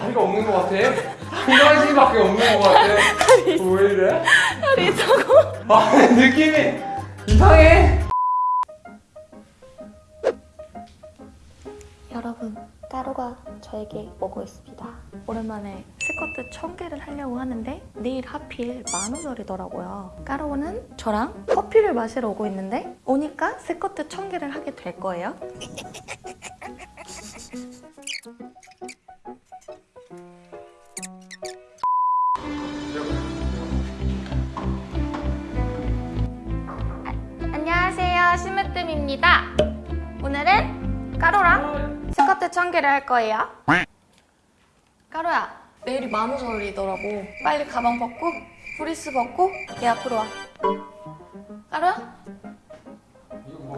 다리가 없는 것 같아. 상반신밖에 없는 것 같아. 왜 이래? 다리 있다고? 아 느낌이 이상해. 여러분 까루가 저에게 오고 있습니다 오랜만에 스쿼트 1000개를 하려고 하는데 내일 하필 만우절이더라고요 까루는 저랑 커피를 마시러 오고 있는데 오니까 스쿼트 1000개를 하게 될 거예요 안녕하세요. 심으뜸입니다. 오늘은 까루랑 스쿼트 1000개를 할 거예요. 까루야 내일이 만우절이더라고. 빨리 가방 벗고 프리스 벗고 얘 앞으로 와. 뭐?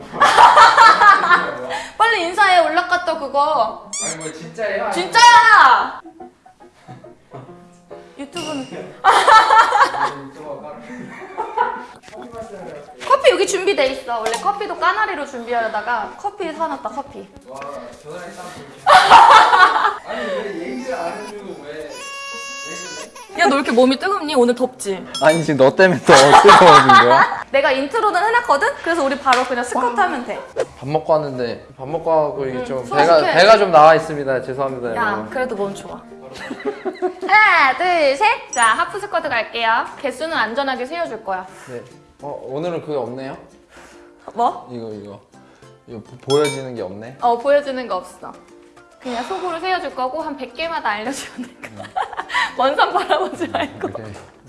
빨리 인사해. 올라갔다 그거. 아니 뭐 진짜예요? 진짜야! 유튜브는 뭐 커피 여기 준비돼 있어. 원래 커피도 까나리로 준비하려다가 커피 사놨다 커피. 와 전화기 딱 아니 왜 얘기를 안 해주고 왜? 야 너 이렇게 몸이 뜨겁니? 오늘 덥지? 아니 지금 너 때문에 더 뜨거워진 거야? 내가 인트로는 해놨거든? 그래서 우리 바로 그냥 스쿼트 하면 돼 밥 먹고 왔는데 밥 먹고 하고 이게 응, 좀. 배가 배가 좀 나와 있습니다. 죄송합니다. 야 여러분. 그래도 몸 좋아 하나 둘 셋 자 하프 스쿼트 갈게요 개수는 안전하게 세워줄 거야 네. 어 오늘은 그게 없네요. 뭐? 이거 이거 이거 보- 보여지는 게 없네. 어 보여주는 거 없어 그냥 속으로 세워줄 거고 한 100개마다 알려주면 될까 먼산 바라보지 말고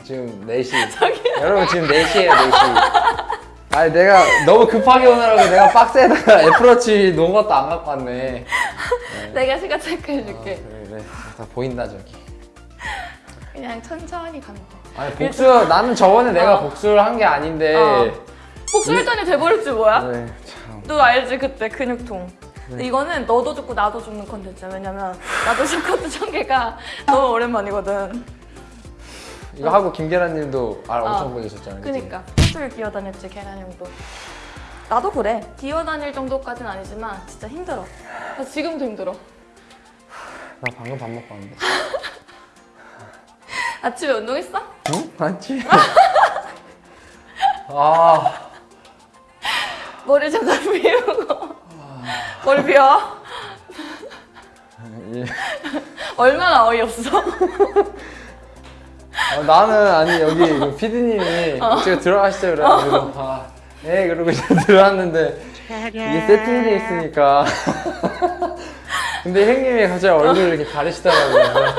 지금 4시. 여러분 지금 4시에요 4시. 아니 내가 너무 급하게 오느라고 내가 박스에다가 애플워치 놓은 것도 안 갖고 왔네. 내가 시간 체크해줄게 그래 그래 다 보인다 저기. 그냥 천천히 가면 돼 아니 복수 나는 저번에 내가 어. 복수를 한 게 아닌데. 어. 복수했더니 돼버렸지 뭐야? 네, 참. 너 알지 그때 근육통 근데 이거는 너도 죽고 나도 죽는 컨텐츠야 왜냐면 나도 스쿼트 천개가 너무 오랜만이거든 이거 하고 김계란님도 알 엄청 어. 보내셨잖아요. 그니까 호수를 기어다녔지 계란형도 나도 그래 기어다닐 정도까지는 아니지만 진짜 힘들어 나 지금도 힘들어 나 방금 밥 먹고 왔는데. 아침에 운동했어? 응? 맞지? 아, 머리 잠깐 비우고 머리 비워 예. 얼마나 어이없어? 어, 나는 아니 여기 그 PD님이 제가 들어가시죠 그래가지고. 아, 네 그러고 이제 들어왔는데 이게 세팅돼 있으니까. 근데 형님이 갑자기 얼굴을 이렇게 가리시더라고요.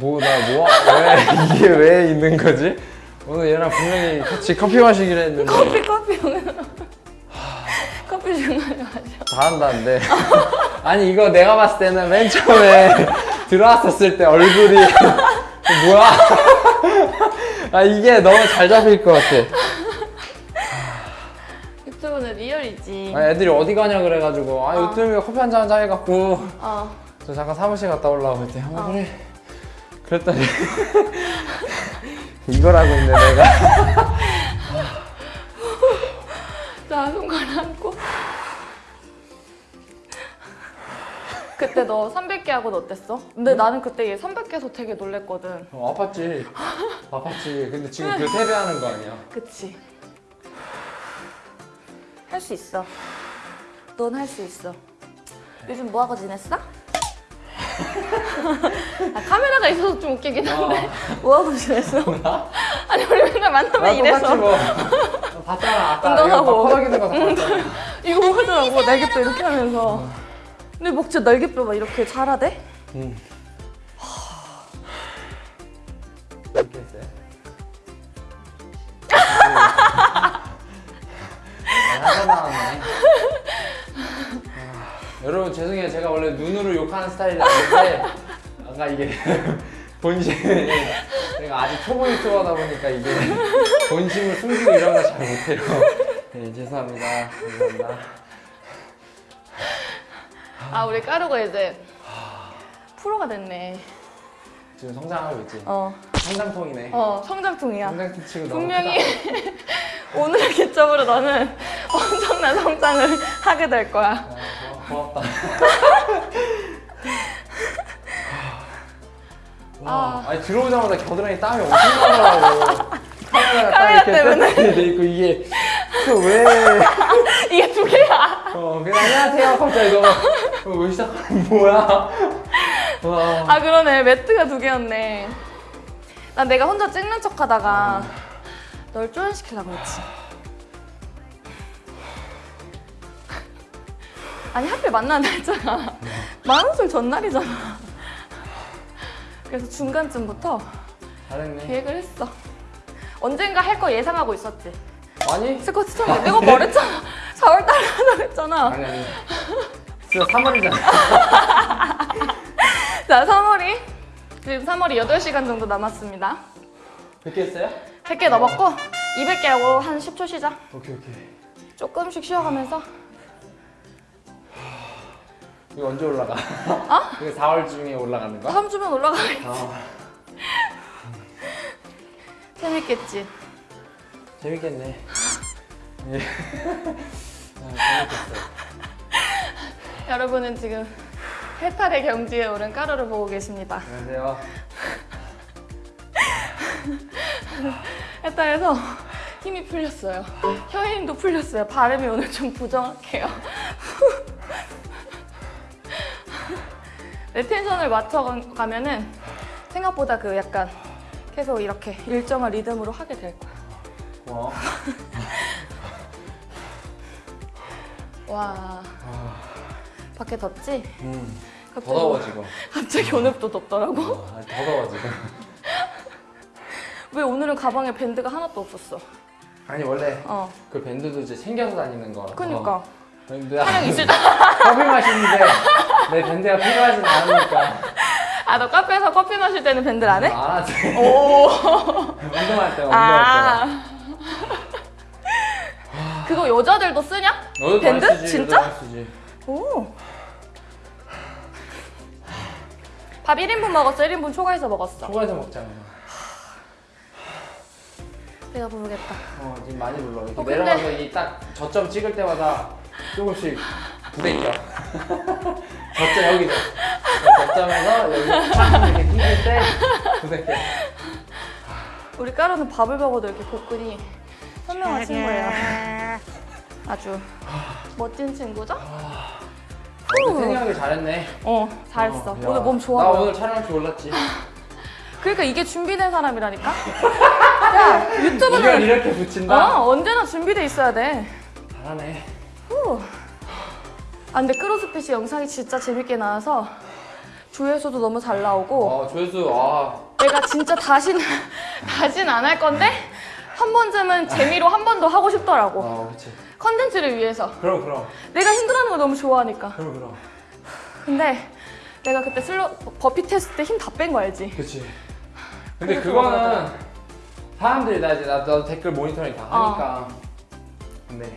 뭐 나 뭐 왜 이게 왜 있는 거지? 오늘 얘랑 분명히 같이 커피 마시기로 했는데. 커피 커피 커피 중간에 마셔 잘한다는데. 아니 이거 내가 봤을 때는 맨 처음에 들어왔었을 때 얼굴이 뭐야? 아 이게 너무 잘 잡힐 것 같아. 유튜브는 리얼이지. 아, 애들이 어디 가냐 그래가지고. 아 어. 유튜브에 커피 한잔 하자 해갖고. 어. 저 잠깐 사무실 갔다 올라오고 했더니 아 어. 그래. 그랬더니 이걸 하고 있네 내가. 자, 손가락 얹 그때 너 300개 하고는 어땠어? 근데 나는 그때 얘 300개에서 되게 놀랬거든. 어, 아팠지 아팠지 근데 지금 그 세배하는 거 아니야 그치? 할 수 있어. 넌 할 수 있어. 요즘 뭐 하고 지냈어? 아, 카메라가 있어서 좀 웃기긴 한데 뭐 하고 지냈어? 아니 우리 맨날 만나면 나 이래서 뭐 봤잖아 아까 운동하고. 이거 퍼덕이는 거다 봤잖아 이거 뭐 하더라고 날개뼈 이렇게 하면서 근데 목 진짜 날개 뼈 막 이렇게 자라대? 응. 이렇게 했어요? 나왔네. 아, 여러분 죄송해요. 제가 원래 눈으로 욕하는 스타일이 아닌데 아까 이게 본심이 제가 아직 초보 유튜버다 보니까 이게 본심을 숨기고 이런 거 잘 못해요. 네 죄송합니다. 감사합니다. 아 우리 까루가 이제 프로가 됐네 지금 성장하고 있지. 어, 성장통이네. 어 성장통이야 성장통 치고 너무 분명히. 오늘의 기점으로 너는 엄청난 성장을 하게 될 거야 아, 고- 고맙다. 와, 아. 아니 들어오자마자 겨드랑이 땀이 엄청 나더라고. 카메라 때문에. 돼 있고 이게 그 왜? 이게 두 개야. 어 그냥 안녕하세요 갑자기 너 어, 왜 시작하는 뭐야? 와. 아 그러네 매트가 두 개였네. 난 내가 혼자 찍는 척 하다가 널 조연시키려고 했지. 아니 하필 만난 날짜가 만원술 전날이잖아. 그래서 중간쯤부터 잘했네. 계획을 했어. 언젠가 할 거 예상하고 있었지. 아니? 스쿼트 천 내가 말했잖아. 4월달에 하자고 했잖아. 아니 아니. 진짜 3월이잖아. 자, 3월이 지금 3월이 8시간 정도 남았습니다. 100개 했어요? 100개 넘었고 200개 하고 한 10초 쉬자. 오케이 오케이. 조금씩 쉬어가면서 이거 언제 올라가? 어? 이거 4월 중에 올라가는 거야? 다음 주면 올라가겠지. 아 재밌겠지. 재밌겠네. 예. 아, 재밌겠어요. 여러분은 지금 해탈의 경지에 오른 까루를 보고 계십니다. 안녕하세요. 해탈에서 힘이 풀렸어요. 혀 힘도 풀렸어요. 발음이 오늘 좀 부정확해요. 내 텐션을 맞춰가면 은 생각보다 그 약간 계속 이렇게 일정한 리듬으로 하게 될 거야. 고마워. 와, 밖에 덥지? 음. 더 더워 지금. 갑자기 오늘도 덥더라고. 아, 더 더워 지금. 왜 오늘은 가방에 밴드가 하나도 없었어? 아니 원래 어, 그 밴드도 이제 챙겨서 다니는 거라서. 그니까. 근데 촬영 있을 때. 커피 마시는데 내 밴드가 필요하진 않으니까. 아, 너 카페에서 커피 마실 때는 밴드를 안 해? 안 하지. 오. 운동할 때 운동할 때. 아. 그거 여자들도 쓰냐? 밴드? 진짜? 오. 밥 1인분 먹었어? 1인분 초과해서 먹었어? 초과해서 먹잖아. 내가 부르겠다. 어 지금 많이 불러. 이렇게 어, 근데- 내려가서 이 딱 저점 찍을 때마다 조금씩 부대껴. 저점 여기죠. 저점에서 여기 쫙 이렇게 끼길 때 부대껴. 우리 까루는 밥을 먹어도 이렇게 복근이 선명한 친구예요. 아주 멋진 친구죠? 근데 태닝하기 잘했네. 어, 잘했어. 어, 야. 오늘 몸 좋아 나. 오늘 촬영할 줄 몰랐지. 그러니까 이게 준비된 사람이라니까? 야, 이걸 유튜브는 이렇게 붙인다? 어, 언제나 준비돼 있어야 돼. 잘하네. 후. 아 근데 크로스핏이 영상이 진짜 재밌게 나와서 조회수도 너무 잘 나오고 어 조회수 아 내가 진짜 다시는 다신 안 할 건데 한 번쯤은 재미로 한 번 더 하고 싶더라고 어, 그렇지. 컨텐츠를 위해서 그럼 그럼 내가 힘들어하는 걸 너무 좋아하니까 그럼 그럼. 근데 내가 그때 슬로 버피 테스트 때힘 다 뺀 거 알지? 그렇지. 근데 그거는. 사람들이 나 이제 나도 댓글 모니터링 다 하니까. 근데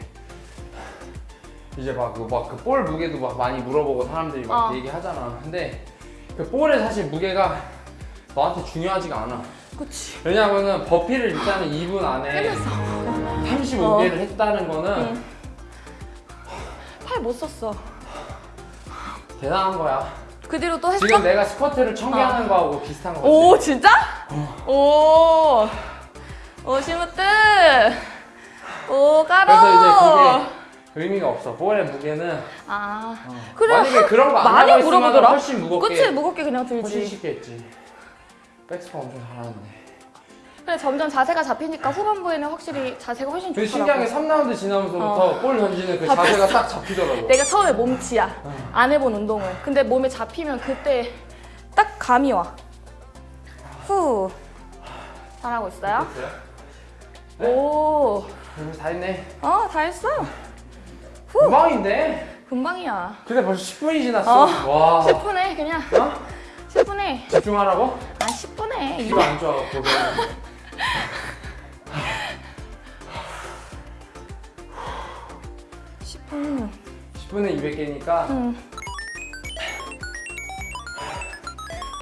이제 막그막그볼 무게도 막 많이 물어보고 사람들이 막 어. 얘기하잖아. 근데 그 볼의 사실 무게가 너한테 중요하지가 않아. 그치 왜냐면은 버피를 일단은 2분 안에 깨면서 35개를 했다는 거는 응. 팔못 썼어 대단한 거야. 그 뒤로 또 했어? 지금 내가 스쿼트를 천개 어. 하는 거하고 비슷한 거지. 오 진짜? 오. 오 시무뜨. 오 까로. 그래서 이제 그게 의미가 없어. 볼의 무게는 아 어. 그래, 만약에 하- 그런 거안 많이 하고 있으면. 훨씬 무겁게 그치 무겁게 그냥 훨씬 들지. 쉽게 했지. 백스파 엄청 잘하는데. 그래 점점 자세가 잡히니까 후반부에는 확실히 자세가 훨씬 좋더라고. 신기한 게 3라운드 지나면서부터 볼 던지는 그 잡혔어. 자세가 딱 잡히더라고. 내가 처음에 몸치야. 어. 안 해본 운동을. 근데 몸에 잡히면 그때 딱 감이 와. 후. 잘하고 있어요? 네. 오. 그래서 다 했네. 어, 다 했어. 금방인데? 금방이야. 근데 벌써 10분이 지났어. 어. 와. 10분 해, 그냥. 어? 10분 해. 집중하라고? 아, 10분 해. 귀가 안 좋아갖고. 그러면. 10분. 10분에 200개니까 응.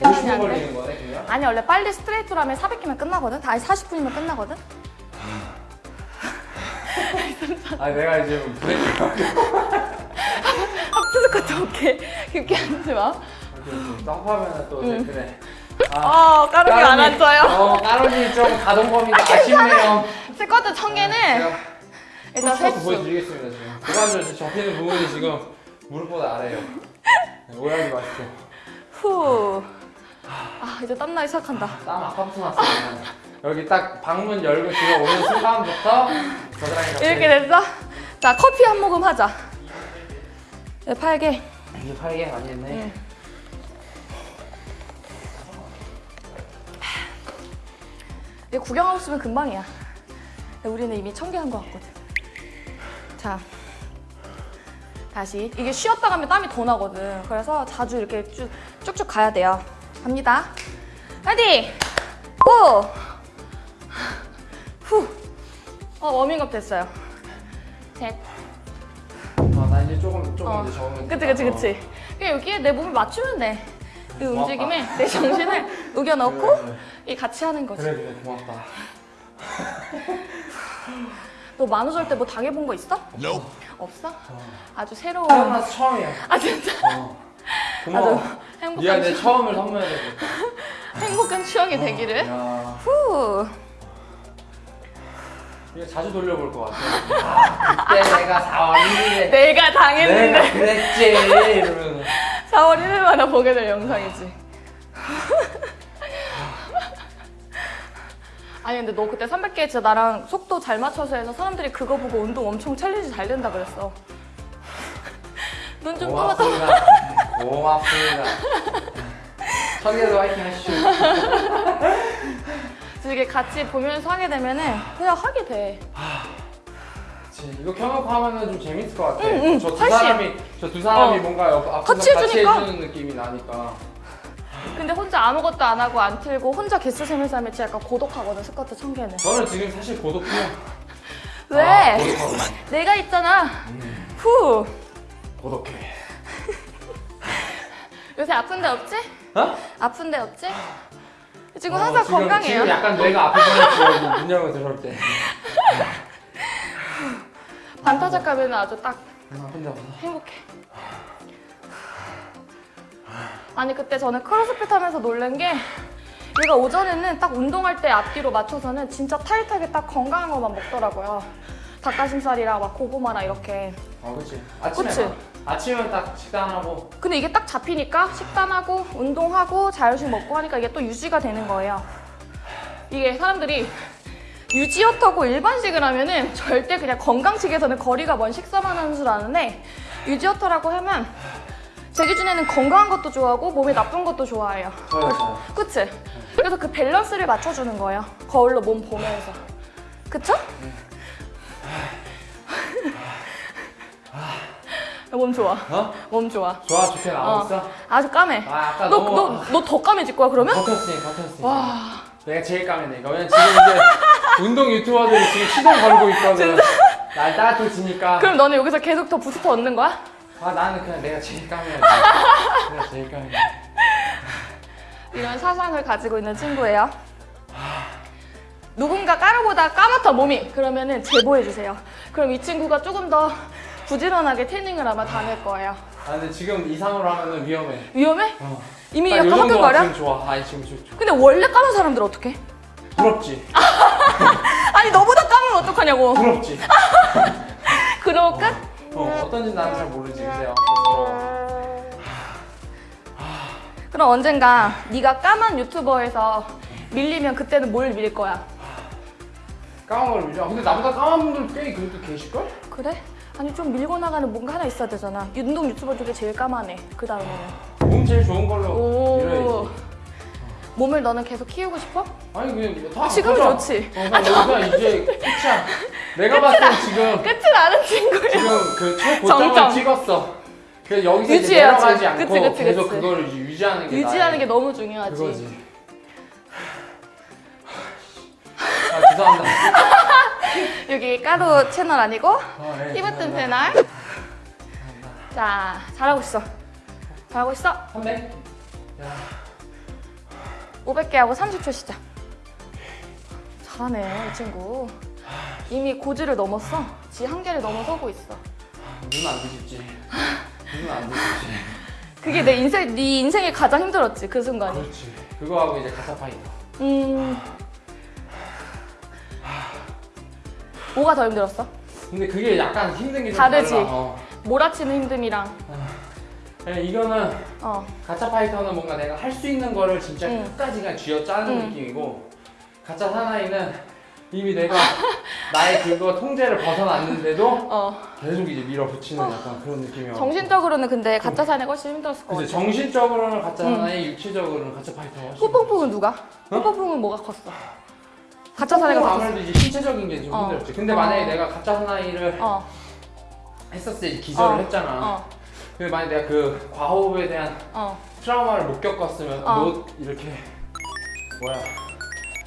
50분 안 돼? 걸리는 거네, 그냥? 아니 원래 빨리 스트레이트로 하면 400개면 끝나거든? 아니 40분이면 끝나거든? 아니, 내가 지금 브레이크 합스 스쿼트 오케이 깊게 하지 마또 합하면 또 응. 댓글에 어, 까르기 안. 앉아요. 어, 까로니 좀 가동 범위가 아쉽네요. 스쿼트 천 개는 제가 일단 횟수. 보여드리겠습니다 지금. 고관절 접히는 부분이 지금 무릎보다 아래에요. 네, 오해하지 마십시오. 후. 아, 이제 땀 나기 시작한다. 땀 아까부터 났어요. 여기 딱 방문 열고 지금 오는 순간부터 겨드랑이가 이렇게 됐어? 자, 커피 한 모금 하자. 네, 팔개. 이제 팔게 많이 했네. 응. 이제 구경하고 있으면 금방이야. 우리는 이미 천 개한것 같거든. 자, 다시. 이게 쉬었다 가면 땀이 더 나거든. 그래서 자주 이렇게 쭉, 쭉쭉 가야 돼요. 갑니다. 파이팅! 고! 후! 어, 워밍업 됐어요. 셋. 어, 나 이제 조금 조금 어. 이제 적으면 그치. 그치 그치 그냥 여기에 내 몸을 맞추면 돼 이 움직임에 내 정신을 녹여넣고 그래, 그래. 이 같이 하는 거지 그래 그래 고맙다. 너 만우절 때 뭐 당해본 거 있어? 없어? 아주 새로운 태어나서 처음이야. 아 진짜 어. 고마워. 아주 행복한, 네가 내 추, 처음을 선물해야 돼. 행복한 추억이 되기를 야, 후 이거 자주 돌려볼 것 같아. 아, 그때 내가 4월 1일에 내가 당했는데 내가 그랬지 이러면 4월 1일마다 보게 될 영상이지 아니 근데 너 그때 300개 진짜 나랑 속도 잘 맞춰서 해서 사람들이 그거 보고 운동 엄청 챌린지 잘 된다 그랬어 눈좀 떠봤다 고맙습니다. 고맙습니다. 청계도 화이팅 하시죠. 이게 같이 보면서 하게 되면은 그냥 하게 돼 그치, 이거 켜놓고 하면은 좀 재밌을 것 같아. 응, 응, 저두 훨씬. 사람이 저 두 사람이 어. 뭔가 옆 앞에서 같이 같이. 해주는 느낌이 나니까. 근데 혼자 아무것도 안 하고 안 틀고 혼자 개수 세면서 하면 진짜 약간 고독하거든 스쿼트 천 개는 저는 지금 사실 고독해요. 왜? 아. 내가 있잖아 음, 후 고독해. 요새 아픈 데 없지? 어? 아픈 데 없지? 지금 어, 항상 지금, 건강해요 지금 약간 뇌가 아플 뻔했지. 문 열고 들어올 때. 반타작 가면 아주 딱 아. 행복해. 아니 그때 저는 크로스핏 하면서 놀란 게 얘가 오전에는 딱 운동할 때 앞뒤로 맞춰서는 진짜 타이트하게 딱 건강한 것만 먹더라고요. 닭가슴살이랑 막 고구마랑 이렇게. 어, 그치. 아침에 그치? 막, 아침에 딱 식단하고 근데 이게 딱 잡히니까 식단하고 운동하고 자율식 먹고 하니까 이게 또 유지가 되는 거예요. 이게 사람들이 유지어터고 일반식을 하면은 절대 그냥 건강식에서는 거리가 먼 식사만 하는 줄 아는데 유지어터라고 하면 제 기준에는 건강한 것도 좋아하고 몸에 나쁜 것도 좋아해요. 저요 저요. 그치? 그래서 그 밸런스를 맞춰주는 거예요. 거울로 몸 보면서. 그쵸? 몸 좋아. 어? 몸 좋아. 좋아 좋게 나오고 있어? 아주 까매. 아 아까 너, 너무 너, 너 더 까매질 거야, 그러면? 버텼으니 버텼으니. 와. 내가 제일 까매네 이거. 왜냐면 지금 이제 운동 유튜버들이 지금 시동 걸고 있거든. 날 따뜻해지니까. 그럼 너는 여기서 계속 더 부스터 얻는 거야? 아 나는 그냥 내가 제일 까매야 돼. 내가 제일 까매. 이런 사상을 가지고 있는 친구예요. 누군가 까르보다 까맣다 몸이 그러면은 제보해 주세요. 그럼 이 친구가 조금 더 부지런하게 태닝을 아마 다닐 거예요. 아 근데 지금 이상으로 하면은 위험해. 위험해? 어. 이미 딱 약간 화끈거려? 좋아. 아니 지금 좋아. 근데 원래 까만 사람들 어떡해? 부럽지. 아니 너보다 까면 어떡하냐고. 부럽지. 그러고 끝? 어 어떤지 나는 잘 모르지. 아무튼 부러워. 그럼 언젠가 네가 까만 유튜버에서 밀리면 그때는 뭘 밀 거야? 까만 걸 밀자. 근데 나보다 까만 분들 꽤 그래도 계실걸? 그래? 아니 좀 밀고 나가는 뭔가 하나 있어야 되잖아. 운동 유튜버 중에 제일 까만해. 그 다음에는. 몸 제일 좋은 걸로 오. 밀어야지. 몸을 너는 계속 키우고 싶어? 아니 그냥 다 지금은 보자. 좋지. 어, 그냥 여기가 이제 끝이야. 내가 봤을 땐 지금 끝은 아는 친구야. 지금 그 최고점을. 찍었어. 그래서 여기서 유지해야지. 내려가지 않고 그치, 그치, 계속 그치. 이제 유지하는 게 유지하는 나의 게 너무 중요하지. 그거지. 아 죄송합니다. 여기 까도 채널 아니고 아, 네, 히브튼 죄송합니다. 채널. 자, 잘하고 있어. 잘하고 있어. 300? 500개 하고 30초 시작. 잘하네, 이 친구. 이미 고지를 넘었어. 지 한계를 넘어서고 있어. 눈안 뒤집지. 눈안 뒤집지. 그게 내 인생 네 인생에 가장 힘들었지 그 순간이. 그렇지. 그거하고 이제 가사 파이터. 음. 뭐가 더 힘들었어? 근데 그게 약간 힘든 게좀 다르지? 어. 몰아치는 힘듦이랑 그냥 이거는 어. 가짜 파이터는 뭔가 내가 할 수 있는 거를 진짜 응. 끝까지 그냥 쥐어 짜는 응. 느낌이고 가짜 사나이는 이미 내가 나의 그거 통제를 벗어났는데도 어. 계속 이제 밀어붙이는 약간 그런 느낌이야. 정신적으로는 근데 가짜 사내 훨씬 힘들었을 것 같아. 정신적으로는 가짜 응. 사나이, 육체적으로는 가짜 파이터가 훨씬. 뽀뽕뽕은 누가? 뽀뽕뽕은 뭐가 컸어? 가짜 컸어. 아무래도 이제 신체적인 게좀 어. 힘들었지. 근데 어. 만약에 내가 가짜 사나이를 어. 했었을 때 기절을 어. 했잖아. 어. 근데 만약에 내가 그 과호흡에 대한 어. 트라우마를 못 겪었으면 어. 못 이렇게 뭐야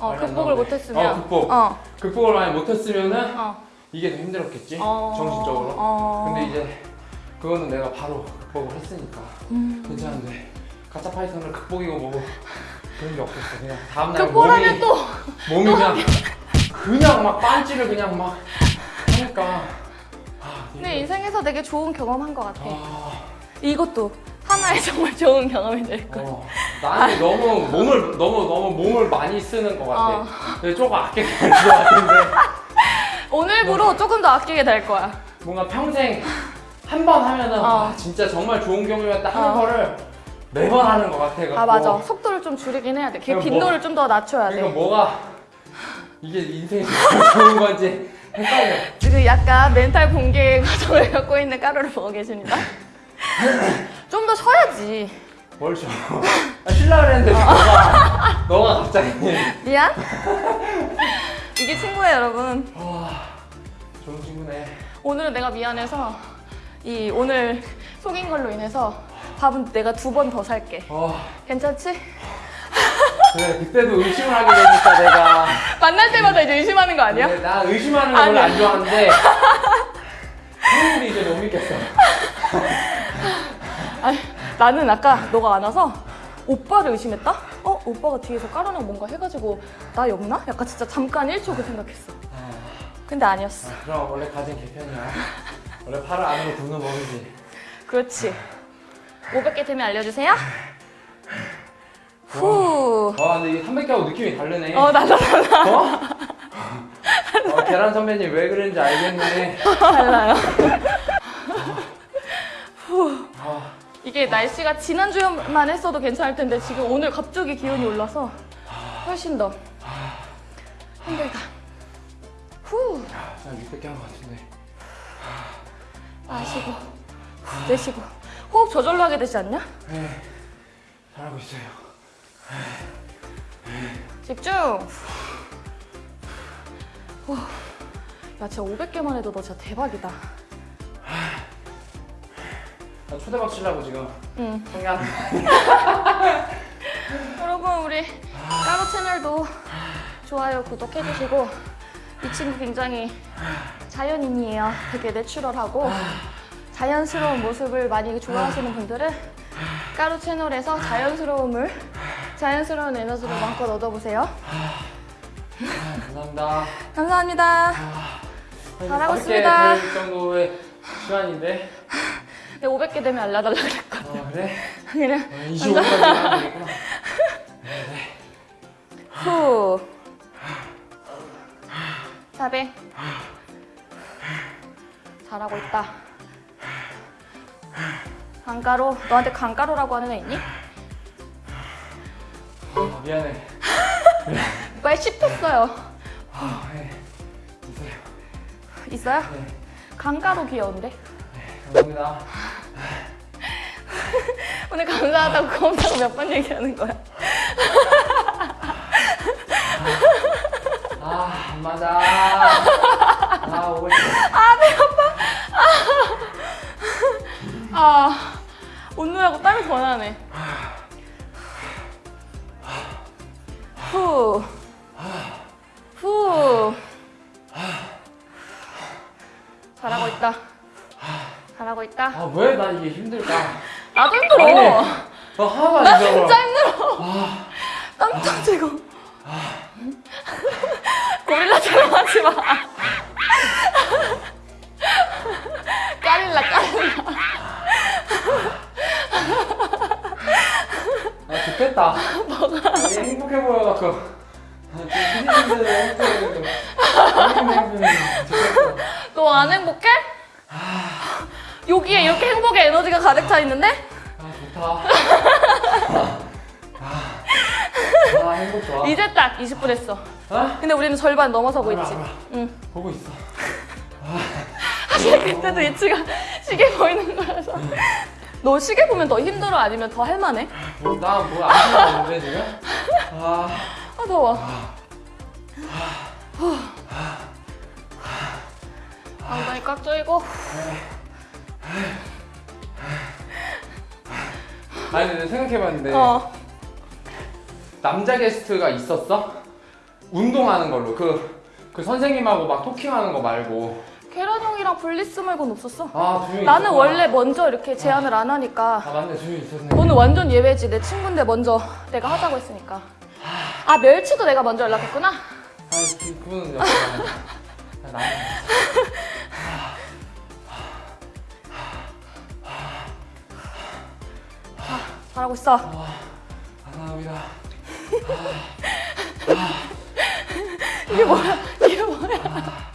어. 극복을. 못했으면. 어, 극복. 어. 극복을 많이 못했으면은 어. 이게 더 힘들었겠지 어. 정신적으로. 어. 근데 이제 그거는 내가 바로 극복을 했으니까 음. 괜찮은데 가짜 파이터는 극복이고 뭐고 그런 게 없었어. 그냥 다음날 극복하면 몸이 또 몸이 그냥 그냥 막 빤지를 그냥 막 하니까. 아, 내 인생에서 되게 좋은 경험한 것 같아. 아, 이것도 하나의 정말 좋은 경험이 될 거야. 어, 나는 너무 몸을 너무 너무 몸을 많이 쓰는 것 같아. 어. 근데 조금 아껴야 될것 같은데 오늘부로 조금 더 아끼게 될 거야. 뭔가 평생 한 번 하면은 어. 와, 진짜 정말 좋은 경험이었다 하는 어. 거를 매번 하는 것 같아. 아 맞아. 속도를 좀 줄이긴 해야 돼. 걔 그럼 빈도를 좀 더 낮춰야 돼. 그러니까 뭐가 이게 인생이 좋은 건지 헷갈려. 지금 약간 멘탈 붕괴 과정을 겪고 있는 까루를 보고 계십니다. 좀 더 쉬어야지. 뭘 줘? 아, 쉬려 그랬는데 너가 너가 갑자기 미안? 이게 친구예요, 여러분. 와 좋은 친구네. 오늘은 내가 미안해서 이 오늘 속인 걸로 인해서 밥은 내가 두 번 더 살게. 어 괜찮지? 그래 그때도 의심을 하게 되니까 내가 만날 때마다 이제 의심하는 거 아니야? 근데 나 의심하는 거 원래 아니야. 안 좋아하는데 형들이 이제 못 믿겠어. 아니, 나는 아까 너가 안 와서 오빠를 의심했다? 어? 오빠가 뒤에서 까르랑 뭔가 해가지고 나 엮나? 약간 진짜 잠깐 1초 그 생각했어. 아, 근데 아니었어. 그럼 원래 가진 개편이야. 원래 팔을 안으로 굽는 법이지. 그렇지. 500개 되면 알려주세요. 후. 와 근데 이게 300개하고 느낌이 다르네. 어, 나도 어? 어, 계란 선배님 왜 그런지 알겠네. 달라요. 아, 이게 날씨가 지난주만 했어도 괜찮을 텐데 지금 오늘 갑자기 기온이 올라서 훨씬 더 힘들다. 후. 한 600개 한 것 같은데. 마시고 내쉬고 호흡 저절로 하게 되지 않냐? 네, 잘하고 있어요. 집중. 후. 야, 진짜 500개만 해도 너 진짜 대박이다. 나 초대박 치려고 지금 응. 성냥. 여러분 우리 까로 채널도 좋아요 구독해주시고 이 친구 굉장히 자연인이에요. 되게 내추럴하고 자연스러운 모습을 많이 좋아하시는 분들은 까로 채널에서 자연스러움을 자연스러운 에너지를 마음껏 얻어보세요. 감사합니다. 감사합니다. 잘하고 가볍게 있습니다. 될 정도의 시간인데. 네, 500개 되면 알려달라 그랬거든. 어, 그래? 그냥 어, 25분까지 하면 되겠구나. 후. 400. 잘하고 있다. 강가루. 너한테 강가루라고 하는 애 있니? 아, 미안해. 왜 씹혔어요? 아, 네. 있어요. 있어요? 네. 강가루 귀여운데? 감사합니다. 오늘 감사하다고 고맙다고 몇 번 얘기하는 거야? 아, 안 맞아. 아, 오고 싶어. 아, 오늘하고 땀이 더 나네. 후. 후. 잘하고 있다. 잘하고 있다. 아, 왜나 이게 힘들까? 나도 힘들어. 아니, 나 하나도 안나 힘들어. 진짜 힘들어. 땀 터지고. 고릴라처럼 하지 마. 까릴라, 까릴라. 좋겠다. 뭐가? 행복해 보여갖고. 아, 좀 피디님들 행복해. 좋겠어. 너안 행복해? 여기에 이렇게 행복의 에너지가 가득 차 있는데? 아 좋다. 아, 아 행복 좋아. 이제 딱 20분 했어. 어? 근데 우리는 절반 넘어서고 알아, 있지. 알아. 응. 보고 있어. 사실 그때도 이치가 시계 보이는 거라서. 너 시계 보면 더 힘들어 아니면 더 할만해? 뭐, 나뭐안 신나는데 지금? 아, 아 더워. 엉덩이 꽉 조이고. 아니 근데 생각해봤는데 어. 남자 게스트가 있었어? 운동하는 걸로 그, 그 선생님하고 막 토킹하는 거 말고 계란 형이랑 블리스 말고는 없었어. 아 나는 있었구나. 원래 먼저 이렇게 제안을 안 하니까 아 맞네 두명 있었네 너는 완전 예외지. 내 친구인데 먼저 내가 하자고 했으니까. 아 멸치도 내가 먼저 연락했구나. 그, 그분은 나 나는 잘하고 있어. 감사합니다 이게 뭐야? 이게 뭐야?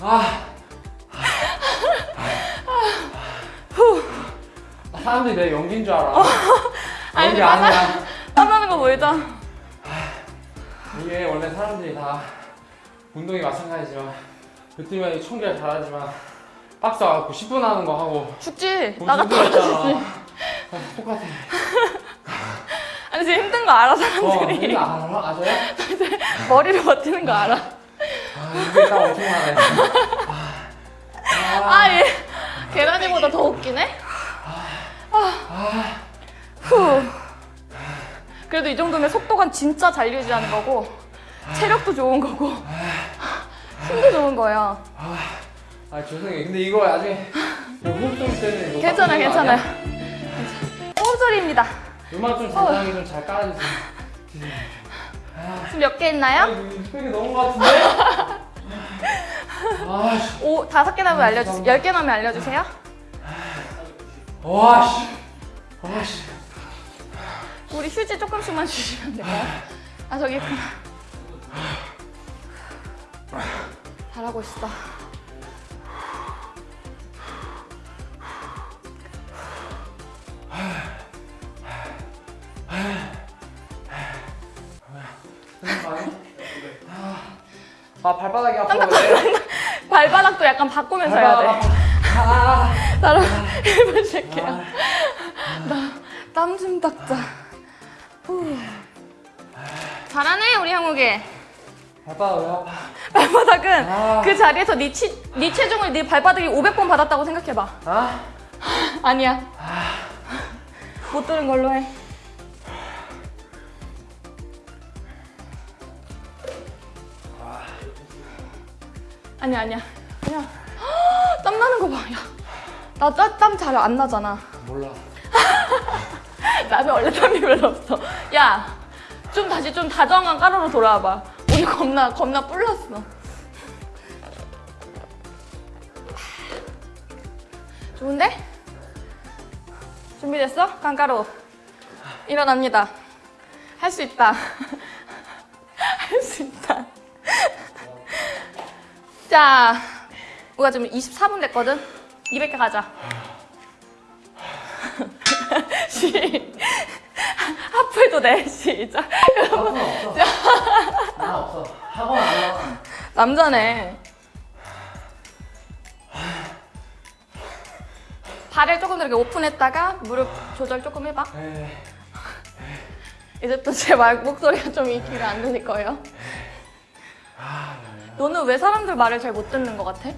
아 사람들이 내 연기인 줄 알아 연기. 아니야 땀나는 거 보이자. 이게 원래 사람들이 다 운동이 마찬가지지만 그때면 천 개를 잘하지만 박스 와갖고 10분 하는 거 하고 죽지. 돈 나갔다. 아, 똑같아 아니 지금 힘든 거 알아 어 사람들이. 이거 알아? 아세요? 머리를 버티는 거 알아. 아 이게 딱 엄청나네 아, 아 얘. 계란이보다 더 웃기네. 아. 후. 그래도 이 정도면 속도가 진짜 잘 유지하는 거고 체력도 좋은 거고 힘도 좋은 거야. 아 죄송해요 근데 이거 나중에 호흡 소리 때문에 괜찮아 괜찮아요. 호흡 소리입니다. 음악 좀 적당히 좀잘 깔아주세요 지금 몇개아 있나요? 이거 스펙이 너무 같은데? 오 다섯 개 나면 알려주세요. 열개 나면 알려주세요. 와씨 와씨 우리 휴지 조금씩만 주시면 될까요? 아 저기 있구나. 잘하고 있어. 아 발바닥이 아파 왜? 발바닥도 약간 바꾸면서 해야 발바닥 돼. 아파 아, 따라 해보실게요. 땀좀 닦자. 후. 잘하네 우리 형욱이. 발바닥 왜 아파 발바닥은 아. 그 자리에서 네, 치, 네 체중을 네 발바닥이 500번 받았다고 생각해봐. 아? 아니야. 못 들은 걸로 해. 아니야 아니야. 그냥 땀 나는 거 봐. 야, 나땀 잘 안 나잖아. 몰라 나는 원래 땀이 별로 없어. 야, 좀 다시 좀 다정한 까르로 돌아와봐. 오늘 겁나 겁나 뿔났어. 좋은데? 준비됐어? 깡가루. 일어납니다. 할 수 있다. 자, 우리가 지금 24분 됐거든? 200개 가자. 시. 하프해도 돼. 시작. 없어 나 없어 학원 안 나와 남자네. 발을 조금 더 이렇게 오픈했다가 무릎 조절 조금 해봐. 에이, 이제 또제말 목소리가 좀이 귀를 안 들릴 거예요. 너는 왜 사람들 말을 잘 못 듣는 것 같아?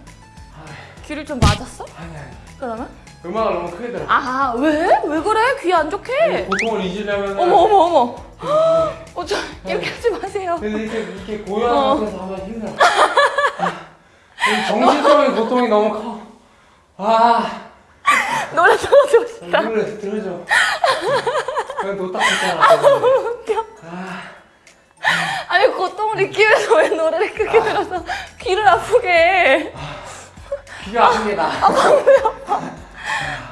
귀를 좀 맞았어? 아니 아니 그러면? 음악을 너무 크게 들어 아 왜? 왜 그래? 귀 안 좋게? 고통을 잊으려면 어머 어머 어머. 어, 저 이렇게 하지 마세요. 근데 이렇게 이렇게 고요한 어. 곳에서 하면 힘들어 아, 이 정신적인 고통이 너무 커 아, 노래 들어주고 싶다. 노래 들어줘. 그냥 노딱했잖아. 웃겨. 아, 아니 고통을 느끼면서 왜 노래를 크게 들어서 귀를 아프게 해? 귀가 아픈 게 나.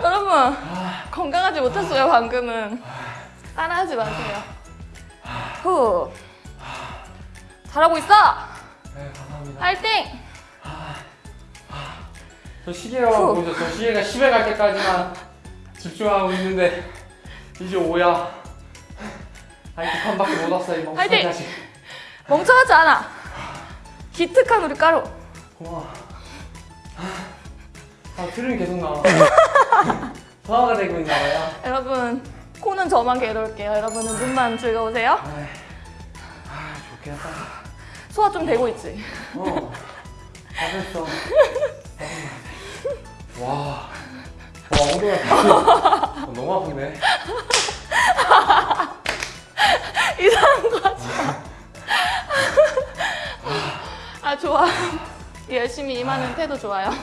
여러분 건강하지 못했어요 방금은 따라하지 마세요 후 잘하고 있어 네, 감사합니다. 파이팅 저 시계가 후. 보죠. 저 시계가 10에 갈 때까지만 집중하고 있는데 이제 5야. 아니 두 칸밖에 못 왔어 이 화이팅! 자식. 멍청하지 않아 기특한 우리 까루 고마워. 아 트림이 계속 나와. 소화가 되고 있나 봐요. 여러분 코는 저만 괴로울게요 여러분은 눈만 즐거우세요 아이, 아 좋긴 하다. 소화 좀 되고 있지 어. 잘했어. 와. 와 엉덩이가 어, 너무 아픈데. 이상한 거 하지 아 좋아 열심히 임하는 태도 좋아요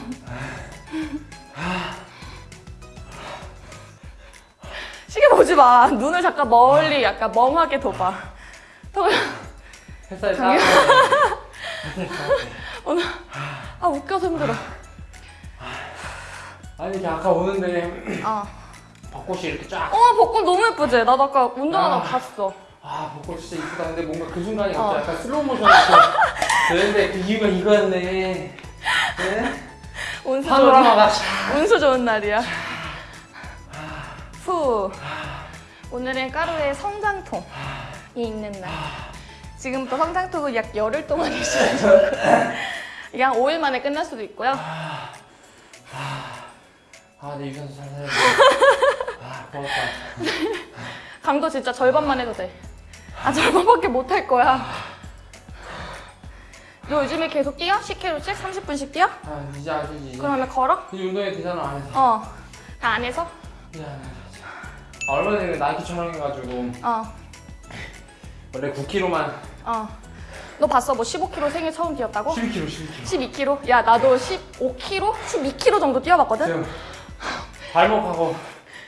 시계 보지 마 눈을 잠깐 멀리 약간 멍하게 둬봐 더- 햇살 따뜻해. 오늘 아 웃겨서 힘들어 아니 이렇게 아까 오는데 아. 벚꽃이 이렇게 쫙. 어 벚꽃 너무 예쁘지? 나도 아까 운전하다 아. 봤어 아 벚꽃 진짜 이쁘다. 근데 뭔가 그 순간이 어. 약간 슬로우 모션이 되는데 그 이유가 이거였네. 네? 운수 좋은, 파노라마가 쫙. 운수 좋은 날이야 후 오늘은 까루의 성장통이 있는 날 지금부터 성장통을 약 열흘 동안 거예요 이게 한 5일 만에 끝날 수도 있고요 아 내 유산소 잘 살려. 아 고맙다. 강도 진짜 절반만 해도 돼 아 절반밖에 못 할 거야 너 요즘에 계속 뛰어? 10km씩? 30분씩 뛰어? 아 이제 아시지. 그러면 걸어? 이제 운동회 되잖아 안 해서. 어. 다안 해서? 이제 안 해서. 아, 얼마 전에 나이키 촬영해가지고 어. 원래 9kg만 어. 너 봤어? 뭐 15km 생일 처음 뛰었다고? 12kg 12kg. 12km? 야, 나도 15km? 12km 정도 뛰어봤거든? 지금 발목하고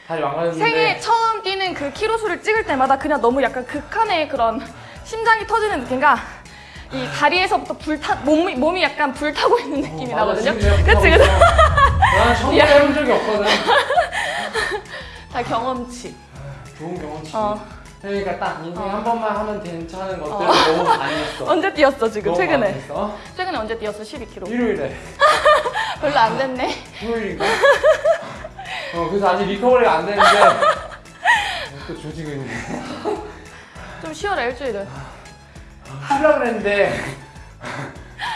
다리 망가졌는데. 생일 처음 뛰는 그 키로 수를 찍을 때마다 그냥 너무 약간 극한의 그런 심장이 터지는 느낌과 이 다리에서부터 불타 몸이 몸이 약간 불타고 있는 느낌이 어. 나거든요. 그치 그치. 있어. 난 처음 야. 해본 적이 없거든. 다 경험치. 좋은 경험치. 어. 그러니까 딱 인생 어. 한 번만 하면 괜찮은 것들 어. 을 너무 많이 했어. 언제 뛰었어 지금 최근에? 최근에 언제 뛰었어? 12km. 일요일에. 별로 안 됐네. 토요일인가? 어 그래서 아직 리커버리가 안 되는데 어, 또 조지고 있네. 좀 쉬어라 일주일은. 하려고 그랬는데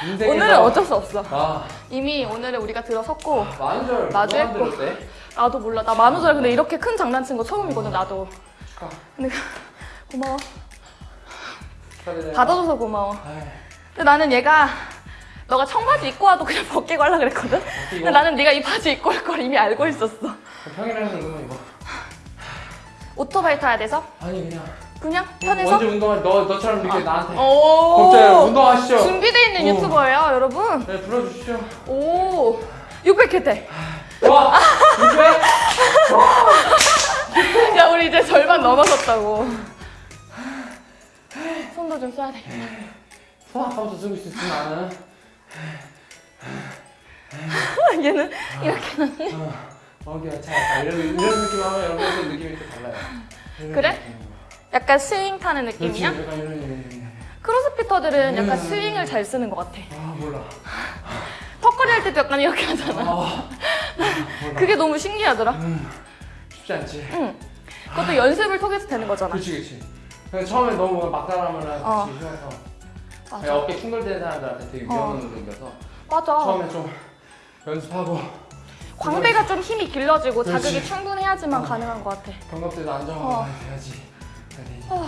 인생에서 오늘은 어쩔 수 없어. 아 이미 오늘은 우리가 들어섰고 만우절 나도 누가 했고. 만들었대? 나도 몰라. 나 만우절 근데 이렇게 큰 장난친 거 처음이거든 나도. 축하 근데 고마워. 축하드려요. 받아줘서 고마워. 근데 나는 얘가 너가 청바지 입고 와도 그냥 벗기고 하려 그랬거든? 근데 이거 나는 네가 이 바지 입고 올 걸 이미 알고 있었어. 평일에는 이거만 입어. 오토바이 타야 돼서? 아니 그냥 그냥 언제 편해서? 운동할 너 너처럼 이렇게 나한테 오. 갑자기 운동하시죠. 준비돼 있는 오. 유튜버예요, 여러분. 네 불러주시죠. 오. 600회 때. 와 이제 야, 우리 이제 절반 넘어섰다고. 손도 좀 써야 돼. 손 아까부터 쓰고 있었지 나는. 얘는 이렇게 놨네. 어, 약간 이런 이런 느낌 하면 여러분들 느낌이 또 달라요. 그래? 느낌으로. 약간 스윙 타는 느낌이야? 약간 이런 이런. 크로스피터들은 약간 음. 스윙을 잘 쓰는 것 같아. 아 몰라. 턱걸이 할 때도 약간 이렇게 하잖아. 아 몰라. 그게 너무 신기하더라. 음, 쉽지 않지. 응. 그것도 연습을 통해서 되는 거잖아. 그렇지 그렇지. 근데 처음에 너무 뭔가 막 따라하면 어. 쉬워서. 어깨 충돌되는 사람들한테 되게 위험한 운동이어서 맞아. 처음에 좀 연습하고 광배가 좀 힘이 길러지고 그렇지. 자극이 충분해야지만 어. 가능한 것 같아. 견갑대도 안정하고 어. 돼야지. 어.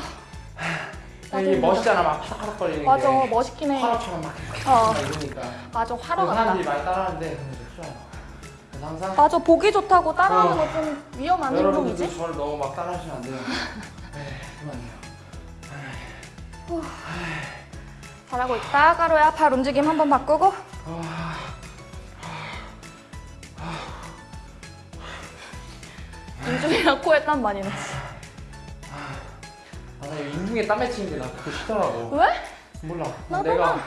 힘들어. 멋있잖아 막 파닥파닥 거리는 맞아, 게 멋있긴 해. 화로처럼 막 어. 이러니까 맞아, 화로 그래서 같다. 사람들이 많이 따라하는데. 그래서 항상 맞아, 보기 좋다고 따라하는 어. 거좀 위험한 행동이지? 여러분들도 저를 너무 막 따라하시면 안 돼요. 네, 그만해요. 잘하고 있다. 까로야, 발 움직임 한번 바꾸고. 아, 인중이랑 코에 땀 많이 났어. 아, 나 이거 인중에 땀 맺히는 게나 그거 싫더라고. 왜? 몰라. 나도 내가 나.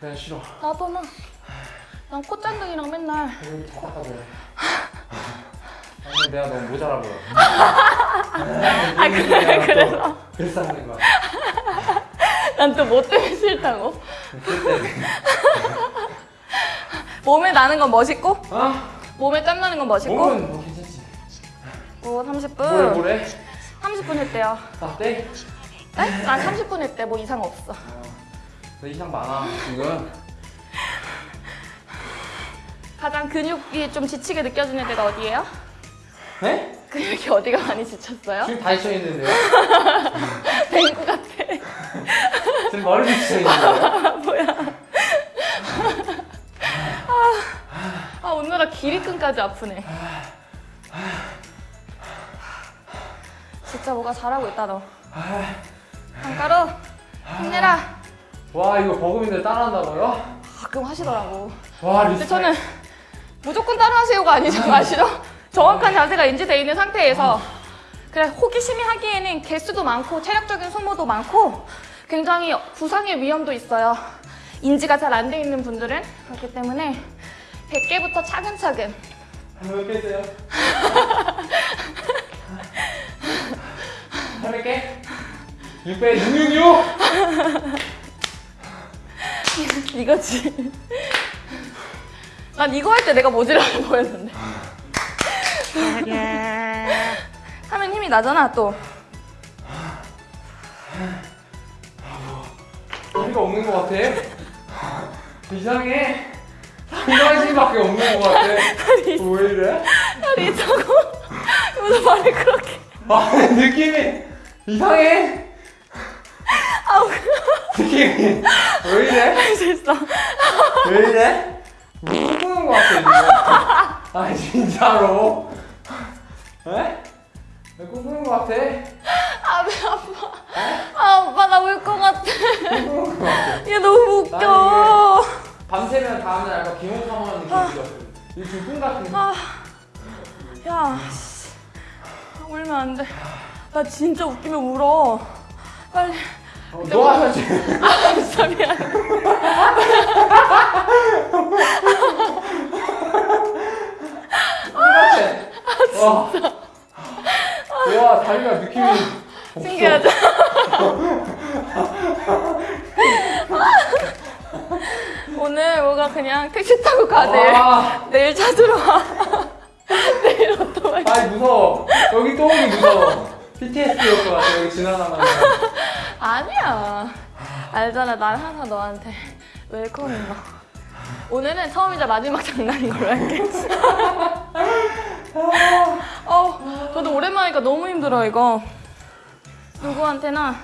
그냥 싫어. 나도 나. 난 콧잔등이랑 맨날 여기 더 닦아줘요. 아니 내가 너무 모자라 보여. 아 그래 그래서 그래서 하는 거야. 난 또 뭐 때문에 싫다고? 몸에 나는 건 멋있고 아 몸에 땀 나는 건 멋있고 몸은 뭐 괜찮지. 오 뭐래 30분 뭐래? 30분 했대요 나 떼? 에? 아 30분 했대 뭐 이상 없어 너 이상 많아 지금. 가장 근육이 좀 지치게 느껴지는 데가 어디예요? 에? 근육이 어디가 많이 지쳤어요? 지금 다 지쳐 있는데요? 뱅구 같아 지금 머리 지쳐 있는데요? 뭐야 아 오늘아 기립근까지 아프네 진짜 뭐가 잘하고 있다 너 한가루 힘내라 와 이거 버금인들 따라한다고요? 가끔 하시더라고 와 근데 리스펙. 저는 무조건 따라하세요가 아니죠 아시죠? 정확한 자세가 인지돼 있는 상태에서 그래 호기심이 하기에는 개수도 많고 체력적인 소모도 많고 굉장히 부상의 위험도 있어요 인지가 잘 안 돼 있는 분들은 그렇기 때문에 100개부터 차근차근 몇 개세요? 800개? 600, 666! 이거지 난 이거 할 때 내가 모질라는 거였는데 하면 힘이 나잖아 또 다리가 없는 것 같아. 이상해. 상반신밖에 없는 것 같아. 왜 이래? 다리 있다고 무슨 말을 그렇게 아 느낌이 이상해. 아우 왜 이래? 할수 있어 왜 이래? 꿈꾸는 것 같아 지금. 아 진짜로. 에? 왜 꿈꾸는 것 같아? 아, 배 아파. 아, 오빠 나 울 것 같아. 꿈꾸는 것 같아. 얘 너무 웃겨. 밤새면 다음날 약간 비몽사몽한 느낌이 들었어. 이 두분 같은. 아, 야, 씨. 울면 안 돼. 나 진짜 웃기면 울어. 빨리. 어, 너가 사실. 아, 미안. 똑같아. 와. 와 다리가 느낌이. 없어. 신기하죠? 오늘 뭐가 그냥 택시 타고 가, 내일. 와. 내일 찾으러 와. 내일 오토바이. 아이 무서워. 여기 또 오기 무서워. PTSD일 것 같아 여기 지나가면. 아니야. 알잖아, 난 항상 너한테 웰컴인 거. 오늘은 처음이자 마지막 장난인 걸로 할게. 어, 저도 오랜만이니까 너무 힘들어 이거. 누구한테나.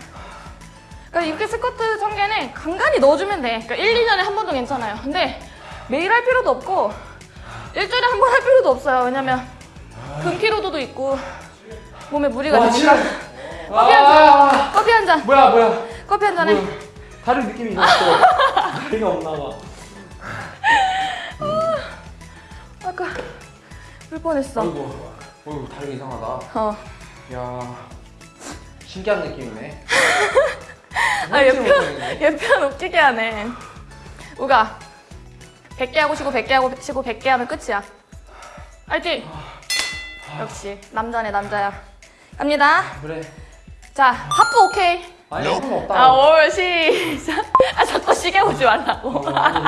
그러니까 이렇게 스쿼트 청개는 간간히 넣어주면 돼. 그러니까 1, 2년에 한 번도 괜찮아요. 근데 매일 할 필요도 없고 일주일에 한 번 할 필요도 없어요. 왜냐면 근 피로도도 있고 몸에 무리가 와 되니까. 커피 한 아. 잔. 커피 한 잔. 뭐야 뭐야. 커피 한 잔에. 뭐야. 다른 느낌이 있었어. 다리가 없나 봐. 아까 울 뻔했어. 어이구. 어이구 다리가 이상하다. 어. 야. 신기한 느낌이네. 아, 얘 생각지 편, 못했는데. 얘편 웃기게 하네. 우가 100개 하고 쉬고 100개 하고 쉬고 100개 하면 끝이야. 알지? 역시 남자네 남자야. 갑니다. 그래. 자, 하프 오케이. 아니 상관없다. 아, 올 시작. 아, 자꾸 시계 보지 말라고. 어, 아니.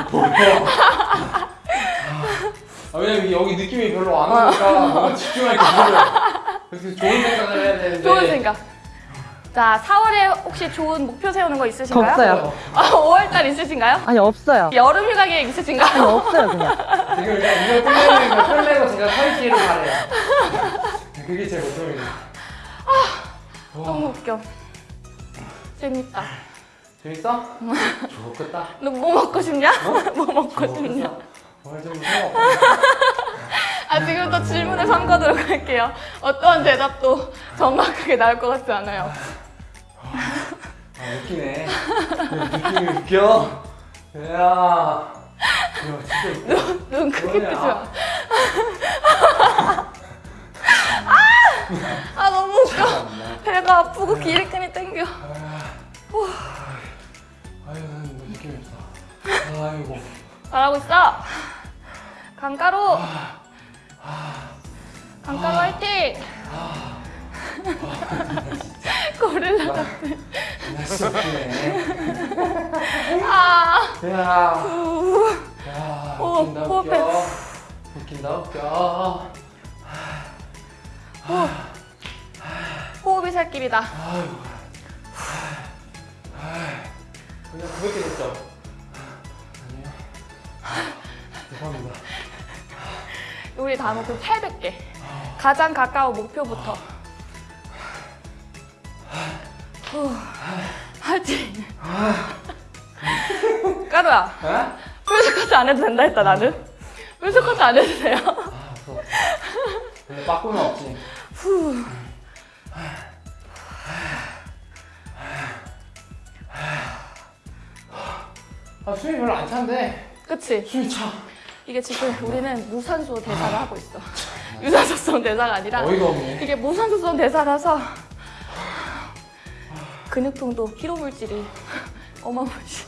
아, 왜냐면 여기 느낌이 별로 안 오니까 뭔가 집중할 게 없어요. 그래서 좋은 생각을 해야 되는데. 좋은 생각. 자, 4월에 혹시 좋은 목표 세우는 거 있으신가요? 없어요. 아, 5월달 있으신가요? 아니 없어요. 여름 휴가 계획 아니 있으신가요? 없어요 그냥. 지금 일단 이걸 끝내는 거 끝내고 제가 서 있기를 바래요. 그게 제 목표입니다. 너무 웃겨. 재밌다. 재밌어? 좋겠다. 너 뭐 먹고 싶냐? 뭐 먹고 싶냐? 오늘 좀 생각 아 지금부터 질문을 삼가도록 할게요. 어떠한 대답도 정확하게 나올 것 같지 않아요. 아 웃기네. 느낌이 웃겨. 야. 야 진짜 웃겨. 눈 크게 뭐냐? 뜨지 마. 아, 아 너무 웃겨. 배가 아프고 기립근이 땡겨. 아유 나는 뭐 없어. 아이고. 잘하고 있어. 강가루. 강가루 화이팅. 고릴라. 웃기네. 아. 야, 우. 야, 오, 호흡해. 웃긴다 웃겨. 호흡이 살 길이다. 그냥 900개 됐죠? 아니요. 죄송합니다. 우리 다 목표 800개. 가장 가까운 목표부터. 후. 화이팅. 까루야. 에? 풀스쿼트 안 해도 된다 했다 나는. 풀스쿼트 안 해도 돼요. 아, 무서워. 근데 빠꾸는 없지. 후. 아, 숨이 별로 안 찬데. 그치? 숨이 차. 이게 지금 우리는 무산소 대사를 하고 있어. 유산소성 대사가 아니라 어이가 없네. 이게 무산소성 대사라서 근육통도 피로 물질이 어마무시.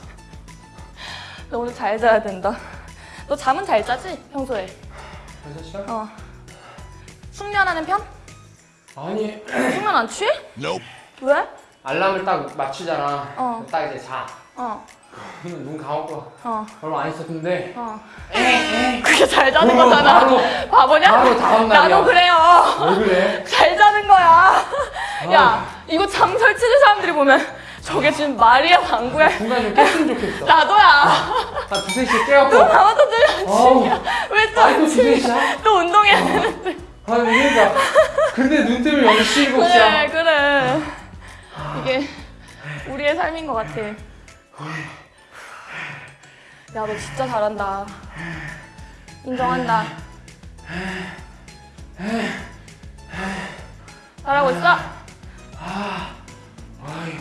너 오늘 잘 자야 된다. 너 잠은 잘 자지 평소에? 벌써 시간? 어. 숙면하는 편? 아니, 숙면 안 취해? 왜? 알람을 딱 맞추잖아. 어. 딱 이제 자. 어. 눈 감았고 어. 얼마 안 있었는데. 어. 그게 잘 자는 어, 거잖아. 바로, 바보냐? 바로 다음 날이야. 나도 그래요. 왜 그래? 잘 자는 거야. 아. 야, 이거 잠 설치는 사람들이 보면 저게 지금 말이야, 방구야. 중간에 좀 깼으면 좋겠어. 나도야. 한 두세 시에 깨갖고. 나도 들려. 어우, 왜 또, 두세 시야? 또 운동해야 되는데. 아니, 그러니까. 근데 눈 뜨면 10시, 7시야. 그래, 그래. 이게 우리의 삶인 것 같아. 야, 너 진짜 잘한다. 인정한다. 잘하고 있어? 아유,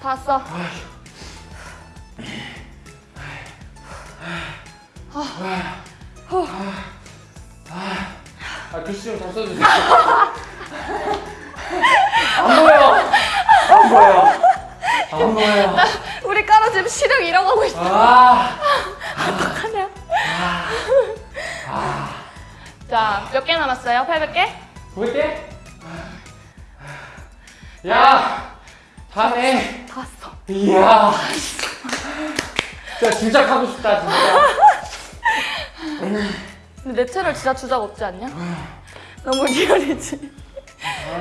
다 왔어. 아, 글씨 좀 잘 써주세요. 안 보여. 안 보여. 안 보여. 우리 까로 지금 시력 잃어가고 있어. 아, 어떡하냐? 자, 몇 개 남았어요? 800개? 보일게. 야, 다네. 다 왔어. 이야. 진짜 진짜 하고 싶다, 진짜. 근데 내 채널 진짜 주작 없지 않냐? 너무 real이지.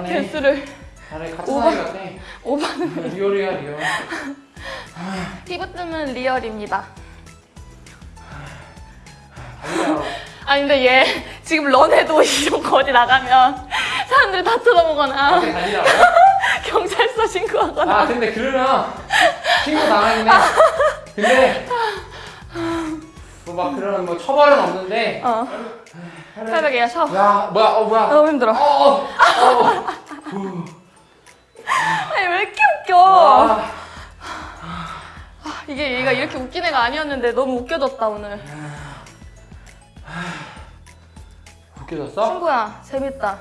개수를 다네, 같은 오바. 사이 같아. 오바는 real이야, real. 힙으뜸은 real입니다. 아니야. 아니 근데 얘 지금 런해도 이런 거 어디 나가면 사람들이 다 쳐다보거나? 경찰서 신고하거나 아, 근데 그러면 신고 당하긴 해. 근데 뭐막 그런 뭐 처벌은 없는데. 어. 새벽에 쉬어 야, 뭐야, 어, 뭐야. 너무 힘들어. 어, 어. 아니 왜 이렇게 웃겨? 아, 이게 얘가 이렇게 웃긴 애가 아니었는데 너무 웃겨졌다 오늘. 웃겨졌어? 친구야 재밌다.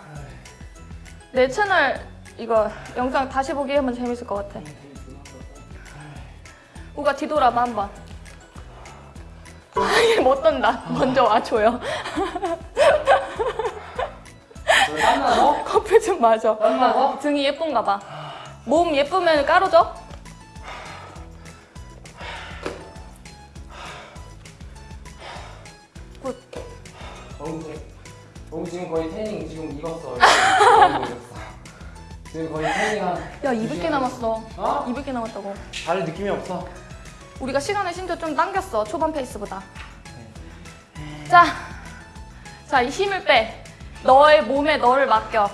내 채널 이거 영상 다시 보기 하면 재밌을 것 같아. 우가 뒤돌아봐 한번 얘못 떤다 먼저 와줘요 왜 땀나서? 커피 좀 마셔 땀나서? 등이 예쁜가 봐. 몸 예쁘면 까로져? 굿. 너무 지금, 거의 태닝 지금 익었어. 지금 거의 태닝 한. 야, 200개 남았어. 어? 200개 남았다고. 다른 느낌이 없어. 우리가 시간을 심지어 좀 당겼어. 초반 페이스보다. 자. 자, 이 힘을 빼. 너의 몸에 너를 맡겨.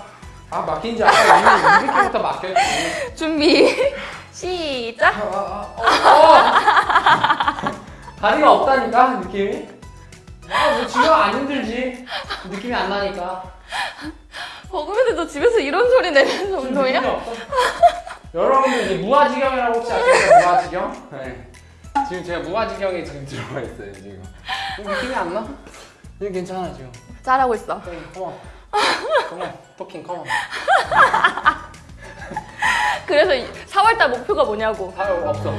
아, 맡긴 지 아까 이미 200개부터 맡겼지. 준비. 시작. 아, 아, 어, 어. 다리가 없다니까, 느낌이? 아, 뭐 지금 안 힘들지. 느낌이 안 나니까. 버금이들 너 집에서 이런 소리 내면서 운동이야? 여러분들 이제 무아지경이라고 혹시 아시나요? 무아지경? 네. 지금 제가 무아지경에 지금 들어가 있어요 지금. 느낌이 안 나? 이거 괜찮아 지금. 잘하고 있어. 네, 컴온. 컴온. 토킹 컴온. 그 그래서 4월달 목표가 뭐냐고. 아 없어.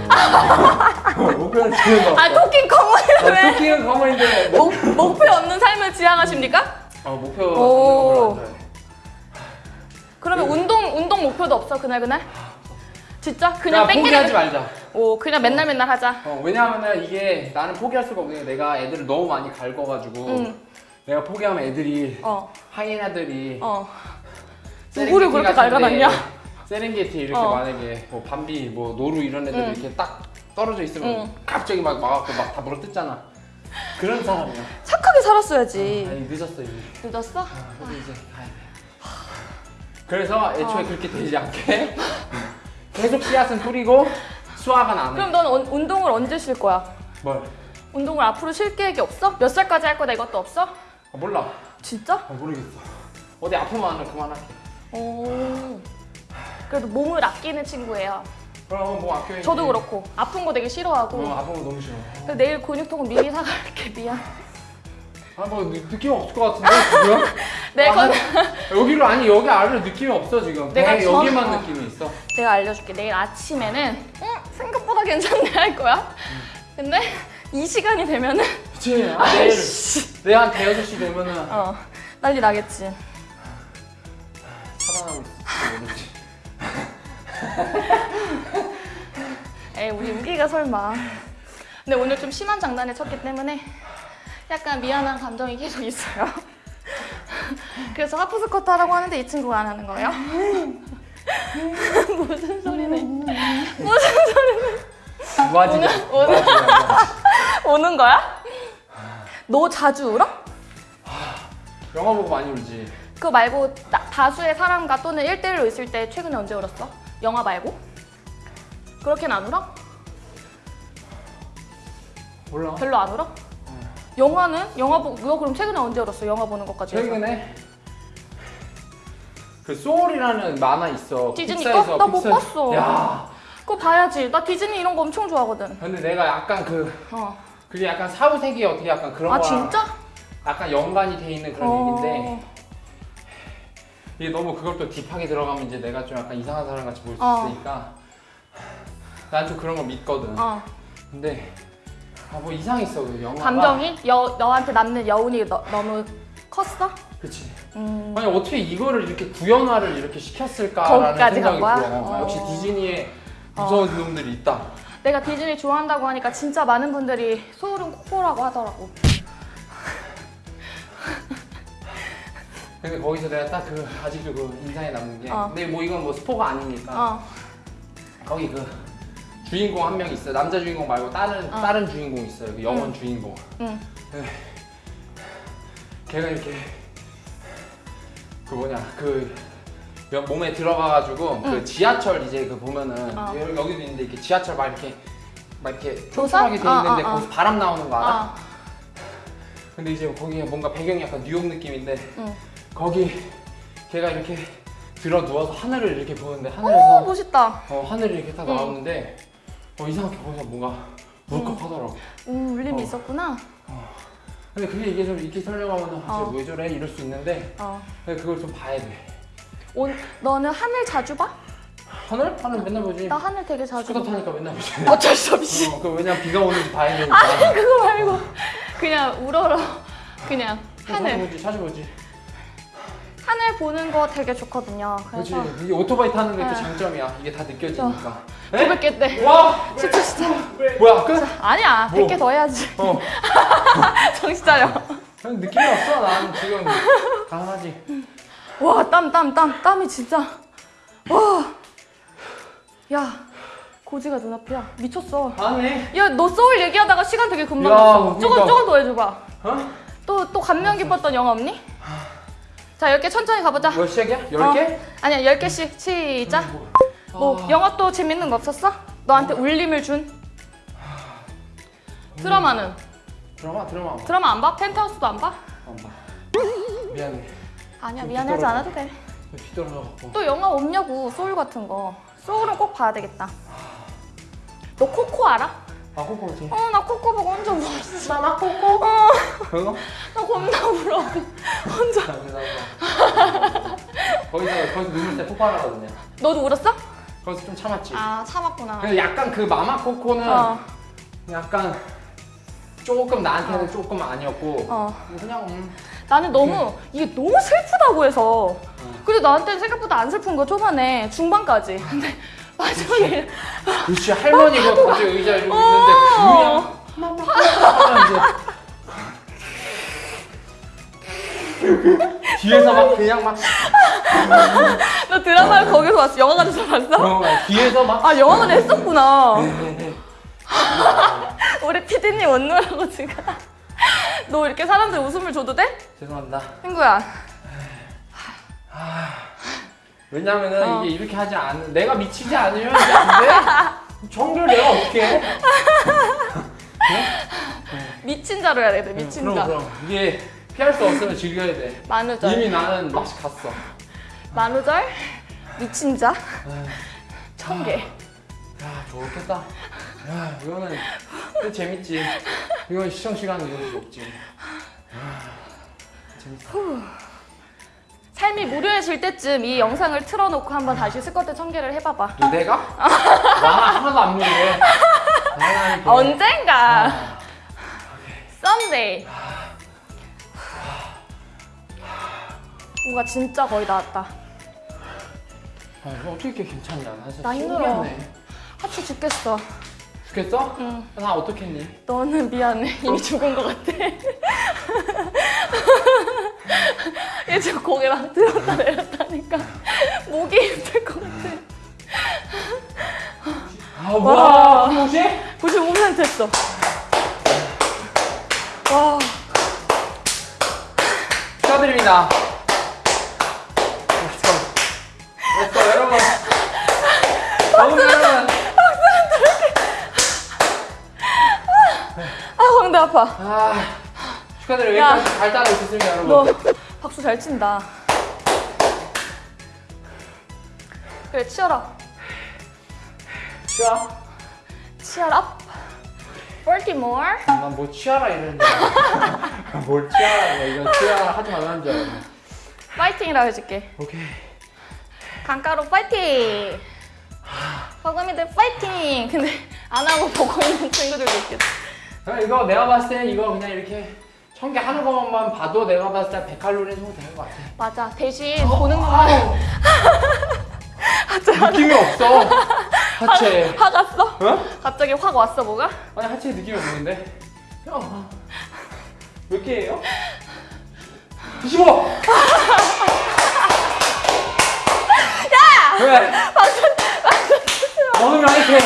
목표는 지금 없어. 아 토킹 커머니는 왜? 토끼는 가만인데 뭐? 목, 목표 없는 삶을 지향하십니까? 어 목표. 그러면 운동 운동 목표도 없어 그날 그날? 진짜 그냥 야 포기하지 땡기는 말자. 오 그냥 맨날 맨날 하자. 어, 왜냐하면 이게 나는 포기할 수가 없는 게 내가 애들을 너무 많이 갈궈가지고 응. 내가 포기하면 애들이 어 하이에나들이 어. 누구를 그렇게 같은데 갈가놨냐? 세렝게티 이렇게 어. 만약에 뭐 밤비 뭐 노루 이런 애들 응. 이렇게 딱 떨어져 있으면 응. 갑자기 막 막갖고 막 다 물어뜯잖아. 그런 사람이야. 착하게 살았어야지. 아니 늦었어 이미. 늦었어? 아, 그래도 이제 가야 돼. 그래서 애초에 어. 그렇게 되지 않게 계속 씨앗은 뿌리고 안 해. 그럼 넌 언- 운동을 언제 쉴 거야? 뭘? 운동을 앞으로 쉴 계획이 없어? 몇 살까지 할 거다 이것도 없어? 아, 몰라. 진짜? 아, 모르겠어. 어디 아프면 그만할게. 오. 그래도 몸을 아끼는 친구예요. 그럼 뭐 아껴야지. 저도 그렇고 아픈 거 되게 싫어하고. 어, 아픈 거 너무 싫어. 내일 근육통은 미리 사갈게 미안. 아뭐 느낌 없을 것 같은데 지금? 내 아, 건 여기로 아니 여기 아래로 느낌이 없어 지금. 내가 배 전- 여기만 어. 느낌이 있어. 내가 알려줄게. 내일 아침에는 응, 생각보다 괜찮네 할 거야. 근데 이 시간이 되면은 그치? 아, 내일 아이씨. 내가 한 대여섯 시 되면은 어 난리 나겠지. 에이 우리 우기가 설마. 근데 오늘 좀 심한 장난을 쳤기 때문에 약간 미안한 감정이 계속 있어요. 그래서 하프 스쿼트 하라고 하는데 이 친구가 안 하는 거예요? 무슨 소리네? 무슨? 오늘- 오늘- 무아지냐? 오는 거야? 너 자주 울어? 영화 보고 많이 울지. 그거 말고 나- 다수의 사람과 또는 1대1로 있을 때 최근에 언제 울었어? 영화 말고? 그렇게는 안 울어? 몰라. 별로 안 울어? 영화는? 영화 보고 너 그럼 최근에 언제 울었어? 영화 보는 것까지 해서? 최근에 그 소울이라는 만화 있어. 디즈니 거? 나못 픽사- 봤어. 야, 그거 봐야지 나 디즈니 이런 거 엄청 좋아하거든 근데 내가 약간 그 어. 그게 약간 사후세계 어떻게 약간 그런 아 거랑 진짜? 약간 연관이 돼 있는 그런 어. 얘기인데 이게 너무 그걸 또 딥하게 들어가면 이제 내가 좀 약간 이상한 사람 같이 보일 수 어. 있으니까 난 좀 그런 거 믿거든. 어. 근데 아, 뭐 이상했어 그 영화가. 감정이? 여, 너한테 남는 여운이 너, 너무 컸어? 그치. 음. 아니 어떻게 이거를 이렇게 구현화를 이렇게 시켰을까라는 거기까지 생각이 간 들어. 거야? 어, 역시 어. 디즈니에 무서운 놈들이 있다. 내가 디즈니 좋아한다고 하니까 진짜 많은 분들이 소울은 코코라고 하더라고 근데 거기서 내가 딱 그 아직도 그 인상에 남는 게 어. 근데 뭐 이건 뭐 스포가 아니니까 어. 거기 그 주인공 한 명 있어요 남자 주인공 말고 다른 어. 다른 주인공 있어요 그 영원 응. 주인공 응. 걔가 이렇게 그 뭐냐 그 여- 몸에 들어가가지고 그 응. 지하철 이제 그 보면은 어. 여기- 여기도 있는데 이렇게 지하철 막 이렇게 막 이렇게? 촘촘하게 돼 어, 있는데 어, 어. 거기서 바람 나오는 거 알아? 어. 근데 이제 거기가 뭔가 배경이 약간 뉴욕 느낌인데 응. 거기 걔가 이렇게 들어 누워서 하늘을 이렇게 보는데 오 하늘에서 멋있다 어, 하늘이 이렇게 딱 응. 나오는데 어, 이상하게 거기서 뭔가 울컥하더라고. 음, 울림이 어. 있었구나 근데 그게 이게 좀 이렇게 설명하면 아, 어. 쟤왜 저래 이럴 수 있는데 어. 근데 그걸 좀 봐야 돼. 오, 너는 하늘 자주 봐? 하늘? 하늘 맨날 보지. 나 하늘 되게 자주 스쿠터 봐 타니까 맨날 보지. 어쩔 수 없이 어, 그 왜냐면 비가 오는지 봐야 되니까. 그거 말고 그냥 우러러 그냥 자주 하늘 보지, 자주 보지. 하늘 보는 거 되게 좋거든요. 그래서 이게 오토바이 타는 게그 네. 장점이야. 이게 다 느껴지니까. 에? 900개 때 와! 진짜 진짜 뭐야? 끝? 아니야 뭐? 100개 더 해야지 어. 정신 차려 그냥 느낌이 없어. 난 지금 가능하지. 와 땀 땀 땀 땀이 진짜 와 야 고지가 눈앞이야 미쳤어 안해. 야너 소울 얘기하다가 시간 되게 금방 야, 갔어 조금 그러니까. 조금 더 해줘봐 어? 또 또 감명 깊었던 영화 없니? 자 10개 천천히 가보자 몇 시작이야? 열 개? 어, 아니야 10개씩 시작 뭐 아. 영화 또 재밌는 거 없었어? 너한테 울림을 준? 드라마는? 드라마 드라마 안 드라마 안 봐? 펜트하우스도 안 봐? 봐. 안 봐. 미안해. 아니야 좀 미안해하지. 않아도 돼. 또 영화 없냐고 소울 같은 거. 소울은 꼭 봐야 되겠다. 너 코코 알아? 아 코코지. 어 나 코코 보고 혼자 울었어. 나나 코코. 어, 그거? 나 겁나 울어. 혼자. 거기서 거기서 눈물 때 폭발하거든요. 너도 울었어? 그래서 좀 참았지. 아 참았구나. 그래서 약간 그 마마 코코는 어, 약간 조금 나한테는 조금 아니었고 어. 그냥 음. 나는 너무 이게 너무 슬프다고 해서 어. 근데 나한테는 생각보다 안 슬픈 거 초반에 중반까지 근데 마지막에 그렇지 할머니가 갑자기 의자에 이러고 있는데 어. 그냥 하면 이제 뒤에서 막 그냥 막 너 드라마를 거기서 봤어? 영화관에서 봤어? 어, 뒤에서 막 아 영화관 했었구나 네, 우리 피디님 원누라고 지금 너 이렇게 사람들 웃음을 줘도 돼? 죄송합니다. 친구야 왜냐면은 어. 이게 이렇게 하지 않는 내가 미치지 않으면 안 돼. 정글 내가 어떻게 해? 미친 자로 해야 돼 미친 그럼 자 그럼 이게 피할 수 없으면 즐겨야 돼. 만우절 이미 나는 맛이 갔어. 만우절 미친 자 천 개 야 좋겠다. 야 이거는 또 재밌지. 이건 시청 이럴 수 없지. 아, 재밌다. 삶이 무료해질 때쯤 이 영상을 틀어놓고 한번 다시 스쿼트 천 개를 해봐봐 너 내가? 나 하나도 안 무리해. 언젠가 썸데이 뭔가 진짜 거의 나왔다 아, 이거 어떻게 이렇게 괜찮냐? 나 진짜 나 힘들어. 하치 죽겠어 죽겠어? 응 나 어떻겠니? 너는 미안해 이미 죽은 것 같아 얘 지금 고개랑 들었다 내렸다니까 목이 힘들 것 같아 아 뭐야? 혹시? 95% 했어 와 축하드립니다. 아, 아파. 아, 축하드려요. 야. 여기까지 잘 따라 오셨습니다, 여러분. 너 박수 잘 친다. 그래, 치열아. 취하? 치열아. 볼티모어. 난뭐 취하라 이랬는데. 뭘 취하라, 이거 취하라 하지 말라는 줄 알았네. 파이팅이라고 해줄게. 오케이. 강가로 파이팅! 버금이들 파이팅! 근데 안 하고 보고 있는 친구들도 있겠다. 이거 내가 봤을 때 이거 그냥 이렇게 천개 하는 것만 봐도 내가 봤을 때 100칼로리 정도 되는 것 같아. 맞아. 대신 보는 것만 아우. 느낌이 없어. 하체. 화 갔어? 어? 갑자기 확 왔어, 뭐가? 아니 하체 느낌이 없는데? 형. 몇 개예요? 25! 야! 왜? 먹으면 이렇게.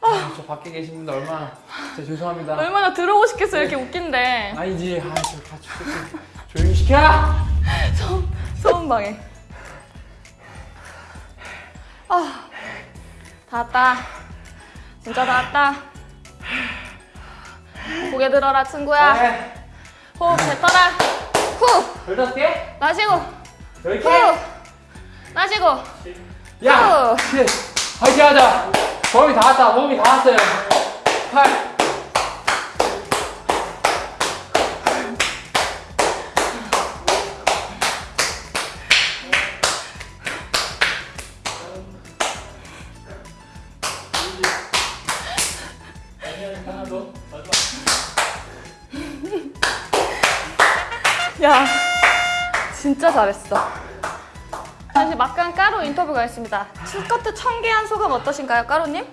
아, 저 밖에 계신 분들 얼마나 진짜 죄송합니다. 얼마나 들어오고 싶겠어, 이렇게 웃긴데. 아니지, 아, 저 같이 좀 조용히 시켜. 소음방해. 아, 다 왔다. 진짜 다 왔다. 고개 들어라, 친구야. 네. 호흡 뱉어라. 후, 열다섯 개? 마시고. 열 후, 개? 마시고. 야! 후. 칠. 화이팅 하자. 몸이 다 왔다. 몸이 다 왔어요. 팔. 야, 진짜 잘했어. 막간 까로 인터뷰가 있습니다. 스커트 천개한 소감 어떠신가요, 까로님?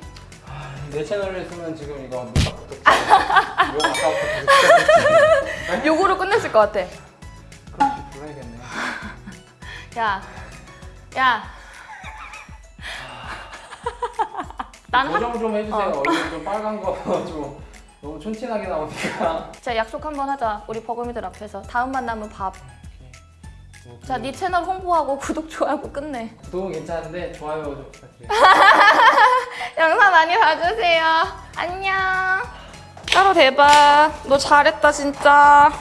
내 채널에 있으면 지금 이거. 욕 아까부터. 요거로 끝냈을 것 같아. 그렇게 불러야겠네. 야, 야. 난 한, 고정 좀 해주세요. 어. 얼굴 좀 빨간 거 좀 너무 촌티나게 나오니까. 자 약속 한번 하자. 우리 버금이들 앞에서 다음 만나면 밥. 자, 네 채널 홍보하고 구독 좋아하고 끝내. 구독은 괜찮은데 좋아요 좀 부탁드려요. 영상 많이 봐주세요. 안녕. 따로 대박. 너 잘했다 진짜.